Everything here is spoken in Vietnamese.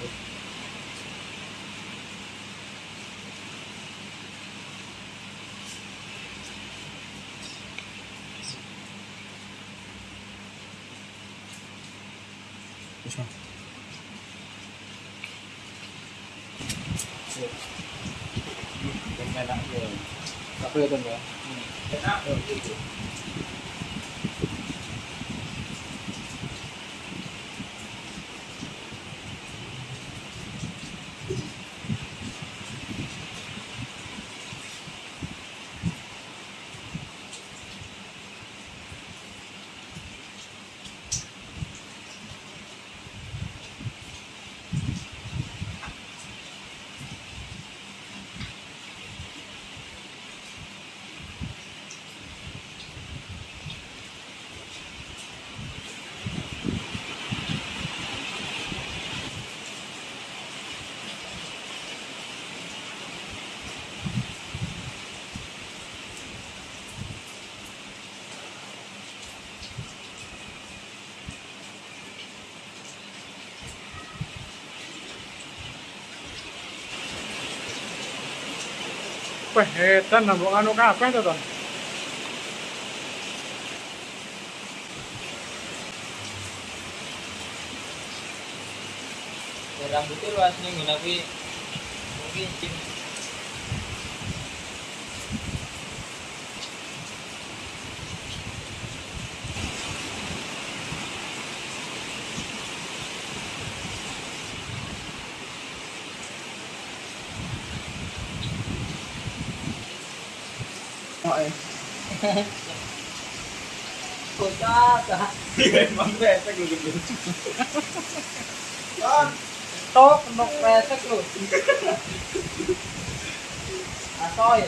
Puxa. Bên này đã rồi. Cà phê tuần rồi. Pues, eh, tan Wah, edan nambung anu kabeh to, Ton. Rambutnya luas nih, tapi mungkin cing Ngoại. kocak ah emang besek lu gitu Tok, nok pesek lu. asoy